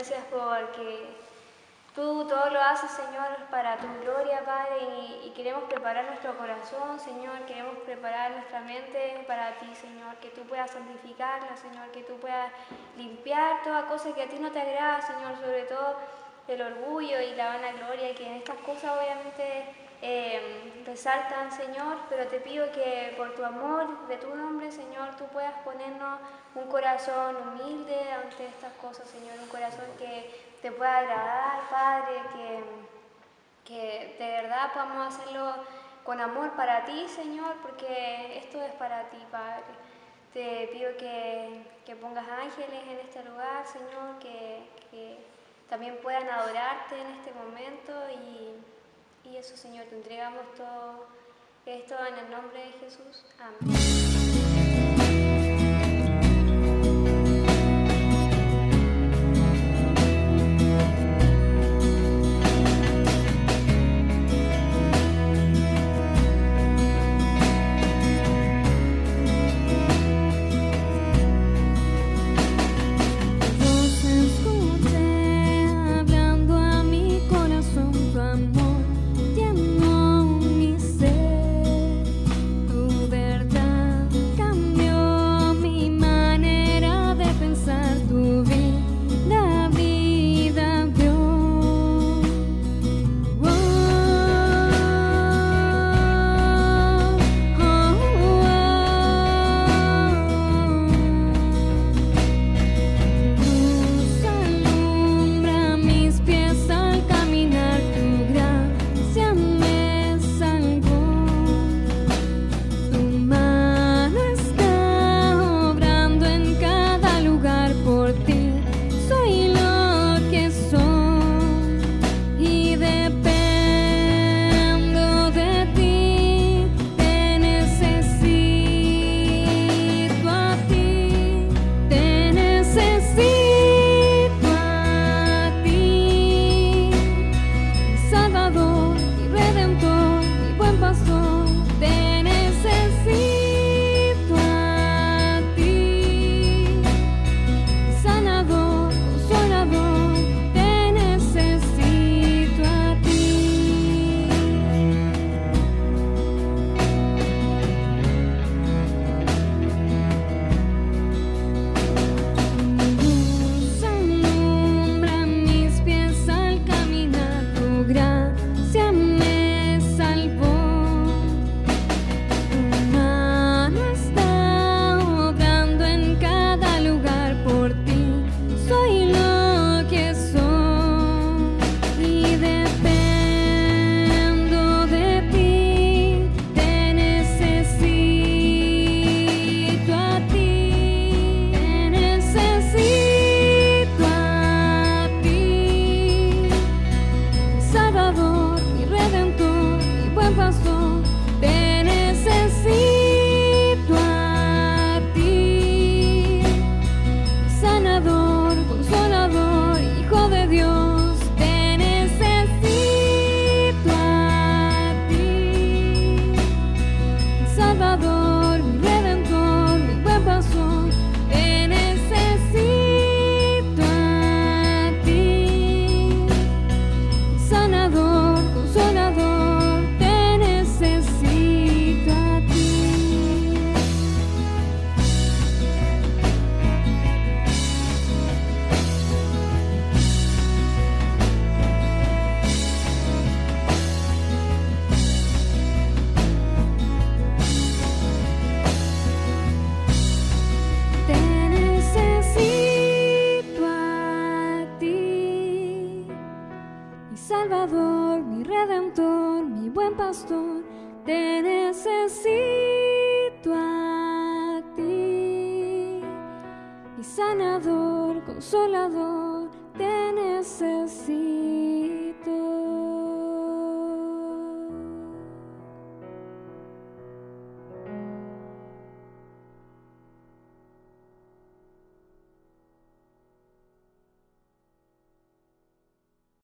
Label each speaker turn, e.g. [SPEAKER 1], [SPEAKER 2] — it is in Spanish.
[SPEAKER 1] Gracias porque tú todo lo haces, Señor, para tu gloria, Padre, y, queremos preparar nuestro corazón, Señor, queremos preparar nuestra mente para ti, Señor, que tú puedas santificarla, Señor, que tú puedas limpiar toda cosa que a ti no te agrada, Señor, sobre todo el orgullo y la vanagloria, que en estas cosas obviamente eh, resaltan, Señor, pero te pido que por tu amor de tu nombre, Señor, tú puedas ponernos un corazón humilde ante estas cosas, Señor, un corazón que te pueda agradar, Padre, que, que de verdad podamos hacerlo con amor para ti, Señor, porque esto es para ti, Padre. Te pido que, que pongas ángeles en este lugar, Señor, que, que también puedan adorarte en este momento y, y eso, Señor, te entregamos todo esto en el nombre de Jesús. Amén.
[SPEAKER 2] Pastor. Te necesito a ti, mi sanador, consolador. Te necesito.